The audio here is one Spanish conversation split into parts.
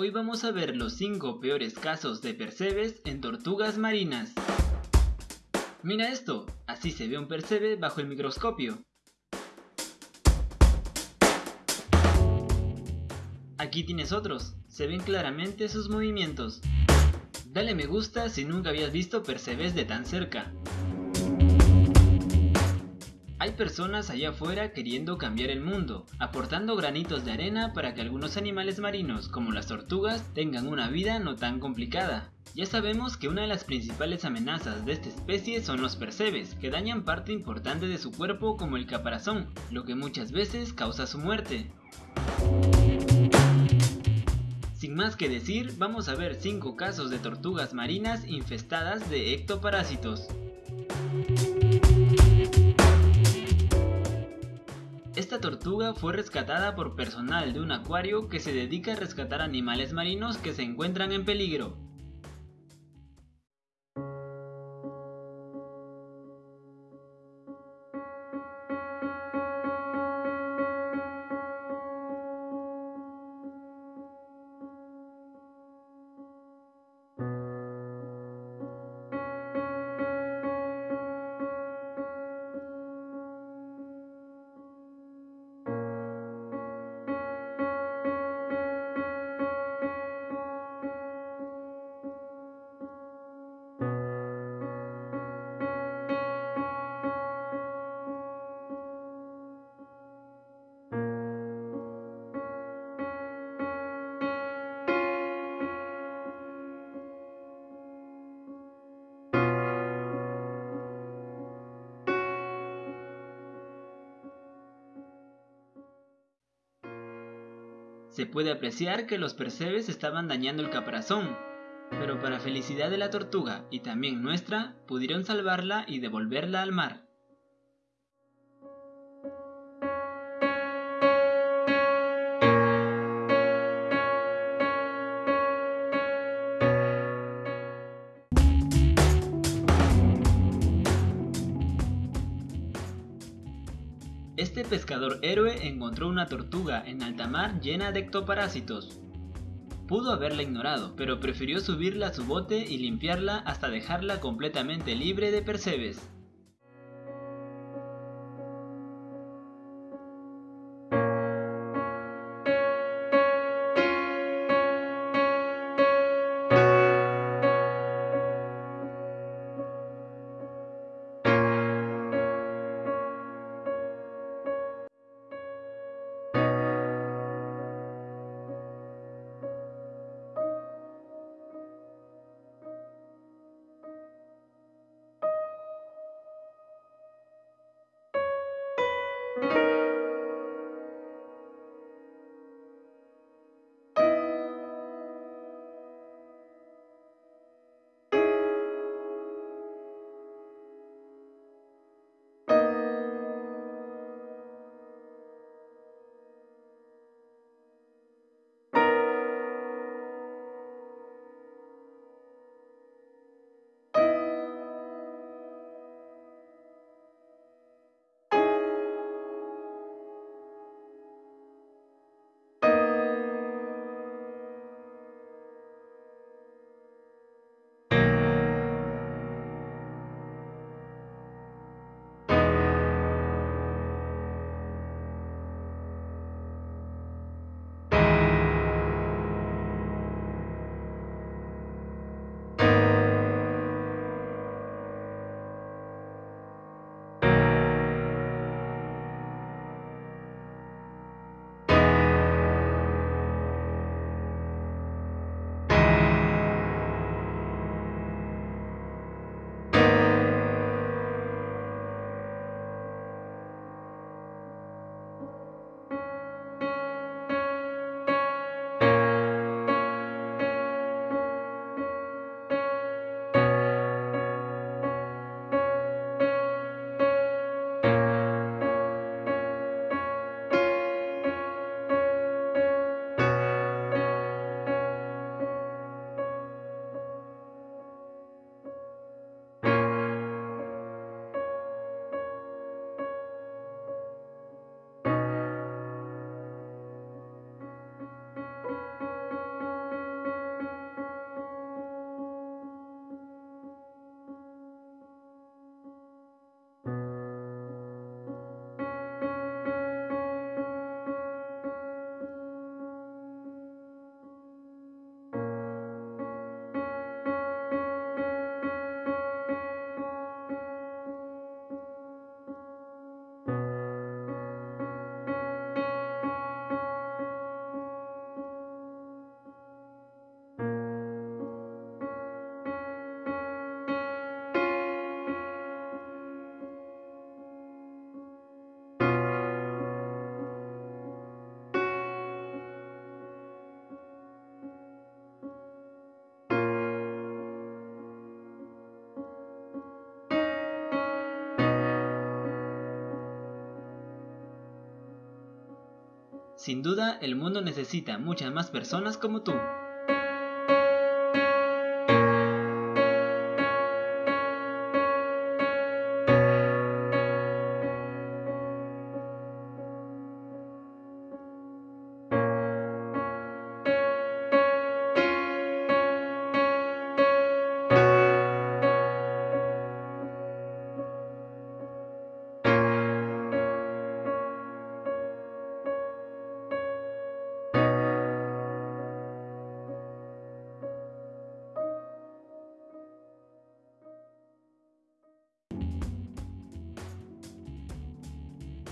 Hoy vamos a ver los 5 peores casos de percebes en tortugas marinas. Mira esto, así se ve un percebe bajo el microscopio. Aquí tienes otros, se ven claramente sus movimientos. Dale me gusta si nunca habías visto percebes de tan cerca. Hay personas allá afuera queriendo cambiar el mundo, aportando granitos de arena para que algunos animales marinos, como las tortugas, tengan una vida no tan complicada. Ya sabemos que una de las principales amenazas de esta especie son los percebes, que dañan parte importante de su cuerpo como el caparazón, lo que muchas veces causa su muerte. Sin más que decir, vamos a ver 5 casos de tortugas marinas infestadas de ectoparásitos. Esta tortuga fue rescatada por personal de un acuario que se dedica a rescatar animales marinos que se encuentran en peligro. Se puede apreciar que los percebes estaban dañando el caparazón, pero para felicidad de la tortuga y también nuestra, pudieron salvarla y devolverla al mar. Este pescador héroe encontró una tortuga en alta mar llena de ectoparásitos. Pudo haberla ignorado, pero prefirió subirla a su bote y limpiarla hasta dejarla completamente libre de percebes. Sin duda, el mundo necesita muchas más personas como tú.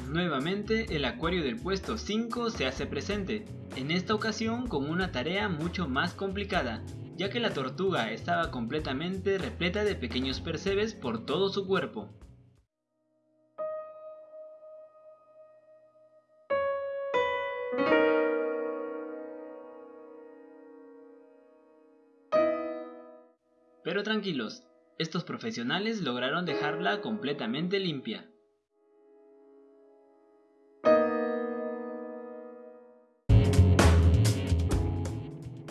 Nuevamente el acuario del puesto 5 se hace presente, en esta ocasión con una tarea mucho más complicada, ya que la tortuga estaba completamente repleta de pequeños percebes por todo su cuerpo. Pero tranquilos, estos profesionales lograron dejarla completamente limpia.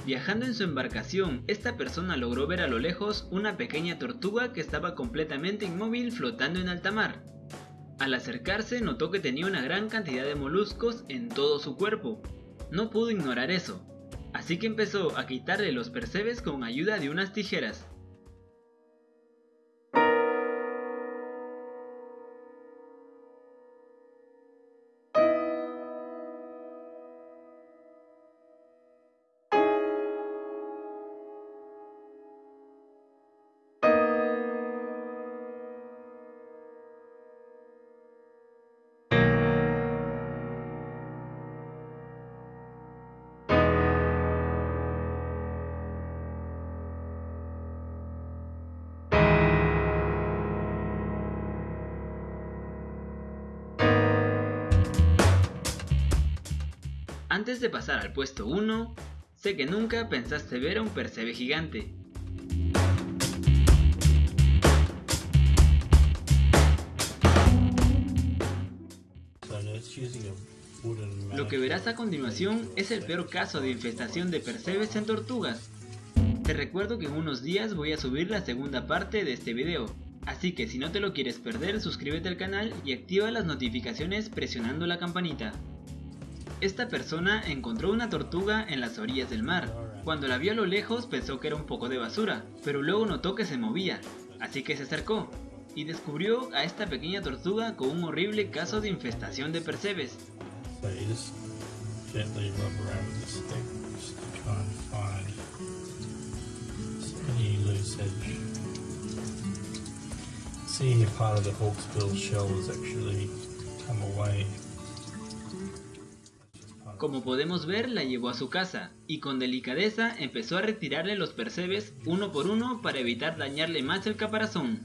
Viajando en su embarcación, esta persona logró ver a lo lejos una pequeña tortuga que estaba completamente inmóvil flotando en alta mar. Al acercarse notó que tenía una gran cantidad de moluscos en todo su cuerpo. No pudo ignorar eso, así que empezó a quitarle los percebes con ayuda de unas tijeras. Antes de pasar al puesto 1, sé que nunca pensaste ver a un percebe gigante. Lo que verás a continuación es el peor caso de infestación de percebes en tortugas. Te recuerdo que en unos días voy a subir la segunda parte de este video, así que si no te lo quieres perder suscríbete al canal y activa las notificaciones presionando la campanita. Esta persona encontró una tortuga en las orillas del mar. Cuando la vio a lo lejos pensó que era un poco de basura, pero luego notó que se movía, así que se acercó y descubrió a esta pequeña tortuga con un horrible caso de infestación de percebes. part of the hawksbill shell has actually come away. Como podemos ver, la llevó a su casa, y con delicadeza empezó a retirarle los percebes uno por uno para evitar dañarle más el caparazón.